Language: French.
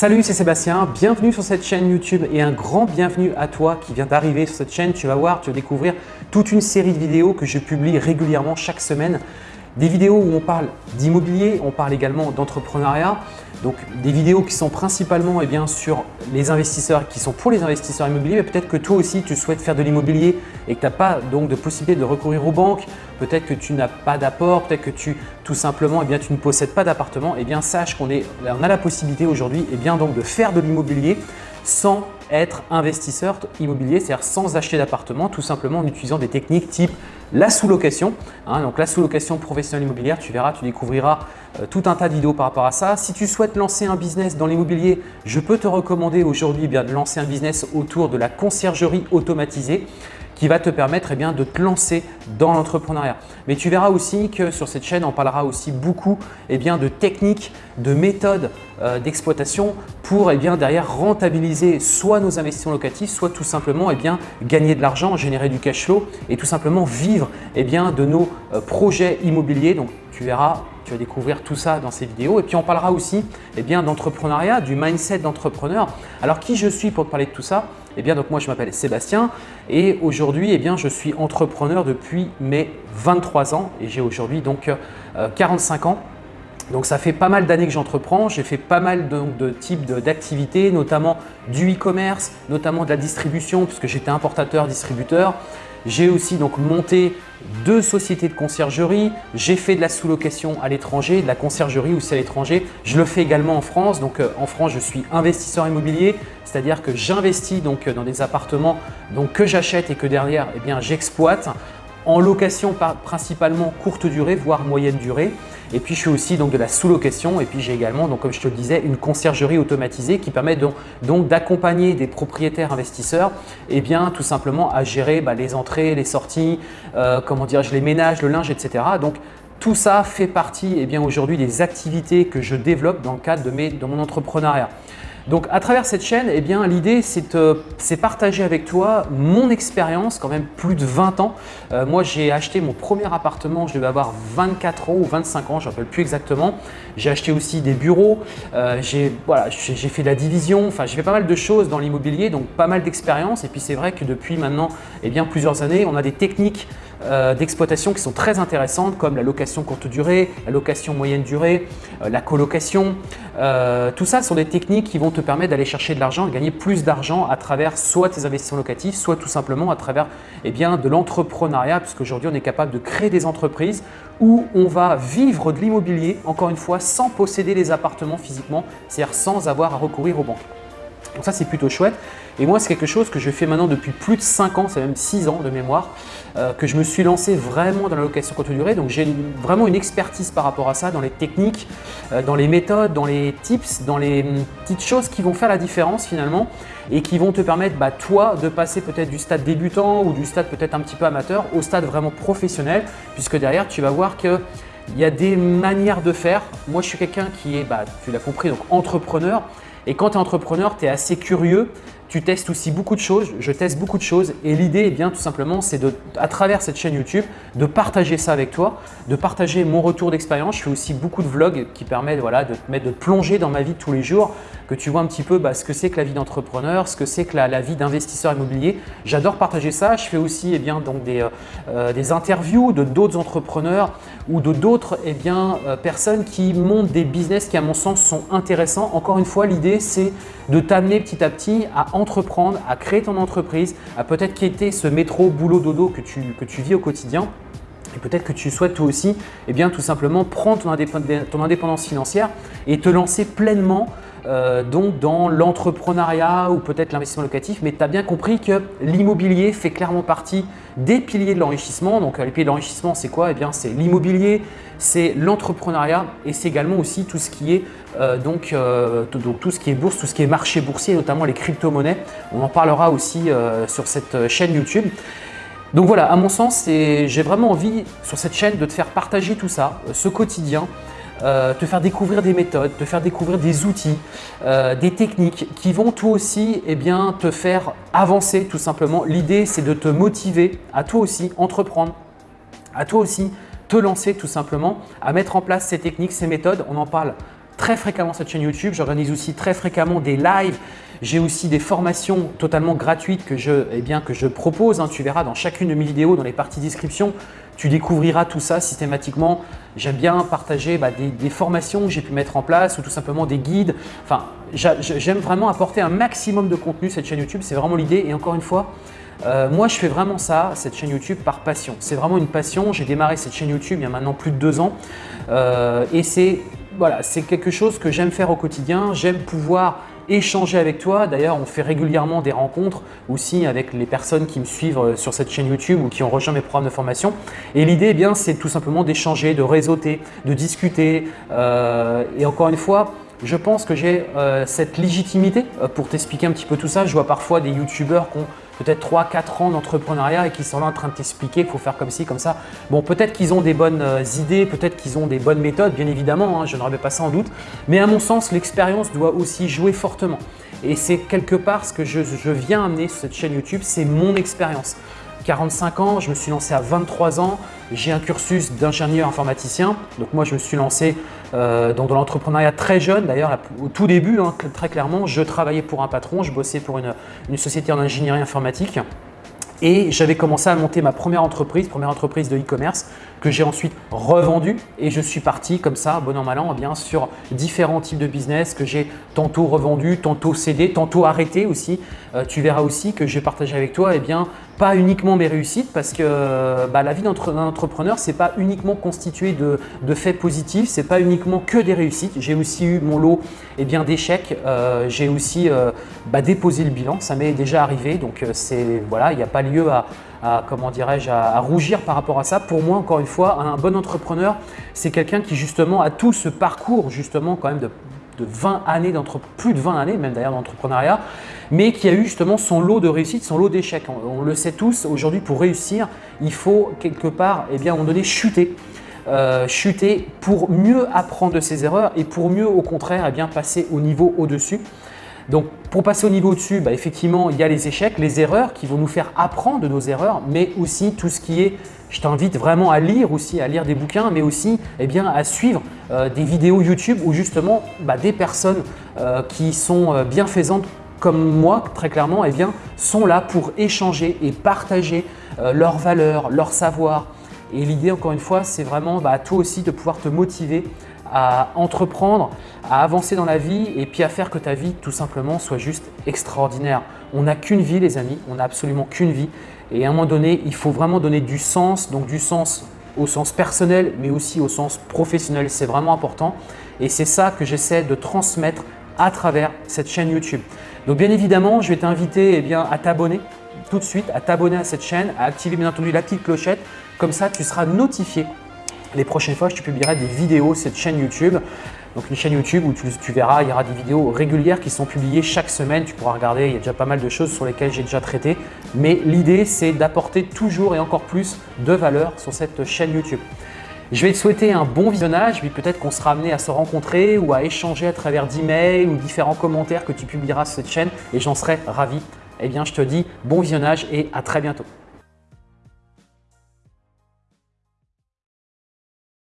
Salut, c'est Sébastien, bienvenue sur cette chaîne YouTube et un grand bienvenue à toi qui vient d'arriver sur cette chaîne. Tu vas voir, tu vas découvrir toute une série de vidéos que je publie régulièrement chaque semaine. Des vidéos où on parle d'immobilier, on parle également d'entrepreneuriat, donc des vidéos qui sont principalement eh bien, sur les investisseurs, qui sont pour les investisseurs immobiliers, mais peut-être que toi aussi tu souhaites faire de l'immobilier et que tu n'as pas donc de possibilité de recourir aux banques, peut-être que tu n'as pas d'apport, peut-être que tu tout simplement eh tu ne possèdes pas d'appartement, eh bien sache qu'on on a la possibilité aujourd'hui eh de faire de l'immobilier sans être investisseur immobilier, c'est-à-dire sans acheter d'appartement, tout simplement en utilisant des techniques type la sous-location. Hein, donc la sous-location professionnelle immobilière, tu verras, tu découvriras euh, tout un tas de vidéos par rapport à ça. Si tu souhaites lancer un business dans l'immobilier, je peux te recommander aujourd'hui eh de lancer un business autour de la conciergerie automatisée qui va te permettre eh bien, de te lancer dans l'entrepreneuriat. Mais tu verras aussi que sur cette chaîne, on parlera aussi beaucoup eh de techniques, de méthodes euh, d'exploitation pour eh bien, derrière rentabiliser soit nos investissements locatifs, soit tout simplement gagner de l'argent, générer du cash flow et tout simplement vivre bien, de nos euh, projets immobiliers. Donc, tu verras, tu vas découvrir tout ça dans ces vidéos. Et puis, on parlera aussi eh d'entrepreneuriat, du mindset d'entrepreneur. Alors, qui je suis pour te parler de tout ça? Eh bien, donc moi, je m'appelle Sébastien et aujourd'hui, eh bien, je suis entrepreneur depuis mes 23 ans et j'ai aujourd'hui donc 45 euh, ans. Donc ça fait pas mal d'années que j'entreprends, j'ai fait pas mal de types d'activités, notamment du e-commerce, notamment de la distribution puisque j'étais importateur, distributeur. J'ai aussi donc monté deux sociétés de conciergerie. J'ai fait de la sous-location à l'étranger, de la conciergerie aussi à l'étranger. Je le fais également en France. Donc euh, en France, je suis investisseur immobilier, c'est-à-dire que j'investis donc dans des appartements que j'achète et que derrière, eh j'exploite en location principalement courte durée, voire moyenne durée. Et puis, je fais aussi donc de la sous-location. Et puis, j'ai également, donc, comme je te le disais, une conciergerie automatisée qui permet donc, d'accompagner des propriétaires investisseurs et eh bien, tout simplement à gérer bah, les entrées, les sorties, euh, comment dirais-je, les ménages, le linge, etc. Donc, tout ça fait partie eh aujourd'hui des activités que je développe dans le cadre de mon entrepreneuriat. Donc à travers cette chaîne, eh bien l'idée c'est partager avec toi mon expérience, quand même plus de 20 ans. Euh, moi j'ai acheté mon premier appartement, je devais avoir 24 ans ou 25 ans, je ne rappelle plus exactement. J'ai acheté aussi des bureaux, euh, j'ai fait de la division, enfin j'ai fait pas mal de choses dans l'immobilier, donc pas mal d'expérience. Et puis c'est vrai que depuis maintenant eh bien, plusieurs années, on a des techniques euh, d'exploitation qui sont très intéressantes comme la location courte durée, la location moyenne durée, euh, la colocation. Euh, tout ça sont des techniques qui vont te permettre d'aller chercher de l'argent et gagner plus d'argent à travers soit tes investissements locatifs, soit tout simplement à travers eh bien, de l'entrepreneuriat puisqu'aujourd'hui on est capable de créer des entreprises où on va vivre de l'immobilier, encore une fois, sans posséder les appartements physiquement, c'est-à-dire sans avoir à recourir aux banques. Donc ça, c'est plutôt chouette. Et moi, c'est quelque chose que je fais maintenant depuis plus de 5 ans, c'est même 6 ans de mémoire, euh, que je me suis lancé vraiment dans la location courte durée. Donc j'ai vraiment une expertise par rapport à ça, dans les techniques, euh, dans les méthodes, dans les tips, dans les hum, petites choses qui vont faire la différence finalement et qui vont te permettre, bah, toi, de passer peut-être du stade débutant ou du stade peut-être un petit peu amateur au stade vraiment professionnel, puisque derrière, tu vas voir que il y a des manières de faire. Moi, je suis quelqu'un qui est, bah, tu l'as compris, donc entrepreneur. Et quand tu es entrepreneur, tu es assez curieux, tu testes aussi beaucoup de choses, je teste beaucoup de choses et l'idée est bien tout simplement c'est de, à travers cette chaîne YouTube, de partager ça avec toi, de partager mon retour d'expérience. Je fais aussi beaucoup de vlogs qui permettent voilà, de te mettre de plonger dans ma vie de tous les jours, que tu vois un petit peu bah, ce que c'est que la vie d'entrepreneur, ce que c'est que la, vie d'investisseur immobilier. J'adore partager ça. Je fais aussi eh bien, donc des, euh, euh, des interviews de d'autres entrepreneurs ou de d'autres eh euh, personnes qui montent des business qui à mon sens sont intéressants. Encore une fois, l'idée c'est de t'amener petit à petit à entreprendre, à créer ton entreprise, à peut-être quitter ce métro boulot dodo que tu, que tu vis au quotidien. Et peut-être que tu souhaites toi aussi eh bien, tout simplement prendre ton, indépendance financière et te lancer pleinement euh, dans l'entrepreneuriat ou peut-être l'investissement locatif, mais tu as bien compris que l'immobilier fait clairement partie des piliers de l'enrichissement. Donc, euh, les piliers de l'enrichissement, c'est quoi? Eh c'est l'immobilier, c'est l'entrepreneuriat et c'est également aussi tout ce qui est euh, donc, tout, ce qui est bourse, tout ce qui est marché boursier, notamment les crypto-monnaies. On en parlera aussi sur cette chaîne YouTube. Donc voilà, à mon sens, j'ai vraiment envie sur cette chaîne de te faire partager tout ça, ce quotidien, euh, te faire découvrir des méthodes, te faire découvrir des outils, euh, des techniques qui vont toi aussi eh bien, te faire avancer tout simplement. L'idée, c'est de te motiver à toi aussi entreprendre, à toi aussi te lancer tout simplement, à mettre en place ces techniques, ces méthodes. On en parle très fréquemment cette chaîne YouTube. J'organise aussi très fréquemment des lives. J'ai aussi des formations totalement gratuites que je, eh bien, que je propose. Hein. Tu verras dans chacune de mes vidéos, dans les parties description, tu découvriras tout ça systématiquement. J'aime bien partager bah, des, formations que j'ai pu mettre en place ou tout simplement des guides. Enfin, j'aime vraiment apporter un maximum de contenu cette chaîne YouTube. C'est vraiment l'idée. Et encore une fois, euh, moi, je fais vraiment ça, cette chaîne YouTube, par passion. C'est vraiment une passion. J'ai démarré cette chaîne YouTube il y a maintenant plus de deux ans. Euh, et c'est voilà, quelque chose que j'aime faire au quotidien. J'aime pouvoir échanger avec toi. D'ailleurs, on fait régulièrement des rencontres aussi avec les personnes qui me suivent euh, sur cette chaîne YouTube ou qui ont rejoint mes programmes de formation. Et l'idée, eh bien, c'est tout simplement d'échanger, de réseauter, de discuter. et encore une fois, je pense que j'ai cette légitimité pour t'expliquer un petit peu tout ça. Je vois parfois des youtubeurs qui ont peut-être 3-4 ans d'entrepreneuriat et qui sont là en train de t'expliquer qu'il faut faire comme ci, comme ça. Bon, peut-être qu'ils ont des bonnes euh, idées, peut-être qu'ils ont des bonnes méthodes, bien évidemment, hein, je ne remets pas ça en doute. Mais à mon sens, l'expérience doit aussi jouer fortement. Et c'est quelque part ce que je viens amener sur cette chaîne YouTube, c'est mon expérience. 45 ans, je me suis lancé à 23 ans, j'ai un cursus d'ingénieur informaticien. Donc moi, je me suis lancé euh, dans, l'entrepreneuriat très jeune. D'ailleurs, au tout début, hein, très clairement, je travaillais pour un patron, je bossais pour une, société en ingénierie informatique. Et j'avais commencé à monter ma première entreprise, première entreprise de e-commerce que j'ai ensuite revendue et je suis parti comme ça, bon an mal an, eh bien sur différents types de business que j'ai tantôt revendu, tantôt cédé, tantôt arrêté aussi. Euh, tu verras aussi que je vais partager avec toi eh bien, pas uniquement mes réussites parce que bah, la vie d'un entrepreneur, ce n'est pas uniquement constitué de, faits positifs, ce n'est pas uniquement que des réussites. J'ai aussi eu mon lot eh d'échecs, euh, j'ai aussi euh, bah, déposé le bilan, ça m'est déjà arrivé, donc voilà, il n'y a pas lieu à, comment dirais-je, à, rougir par rapport à ça. Pour moi, encore une fois, un bon entrepreneur, c'est quelqu'un qui justement a tout ce parcours justement quand même de, 20 années, plus de 20 années même d'ailleurs d'entrepreneuriat, mais qui a eu justement son lot de réussite, son lot d'échecs. On, le sait tous, aujourd'hui pour réussir, il faut quelque part, eh bien, à un moment donné, chuter. Euh, chuter pour mieux apprendre de ses erreurs et pour mieux au contraire eh passer au niveau au-dessus. Donc, pour passer au niveau dessus, bah, effectivement, il y a les échecs, les erreurs qui vont nous faire apprendre de nos erreurs, mais aussi tout ce qui est, je t'invite vraiment à lire aussi, à lire des bouquins, mais aussi eh bien, à suivre euh, des vidéos YouTube où justement bah, des personnes euh, qui sont euh, bienfaisantes comme moi, très clairement, eh bien, sont là pour échanger et partager leurs valeurs, leurs savoirs. Et l'idée, encore une fois, c'est vraiment bah, toi aussi de pouvoir te motiver à entreprendre, à avancer dans la vie et puis à faire que ta vie tout simplement soit juste extraordinaire. On n'a qu'une vie les amis, on n'a absolument qu'une vie. Et à un moment donné, il faut vraiment donner du sens, donc du sens au sens personnel mais aussi au sens professionnel, c'est vraiment important. Et c'est ça que j'essaie de transmettre à travers cette chaîne YouTube. Donc bien évidemment, je vais t'inviter eh bien, à t'abonner tout de suite, à t'abonner à cette chaîne, à activer bien entendu la petite clochette, comme ça tu seras notifié les prochaines fois, je te publierai des vidéos cette chaîne YouTube. Donc une chaîne YouTube où tu, verras, il y aura des vidéos régulières qui sont publiées chaque semaine. Tu pourras regarder, il y a déjà pas mal de choses sur lesquelles j'ai déjà traité. Mais l'idée, c'est d'apporter toujours et encore plus de valeur sur cette chaîne YouTube. Je vais te souhaiter un bon visionnage, puis peut-être qu'on sera amené à se rencontrer ou à échanger à travers d'emails ou différents commentaires que tu publieras sur cette chaîne et j'en serai ravi. Eh bien, je te dis bon visionnage et à très bientôt.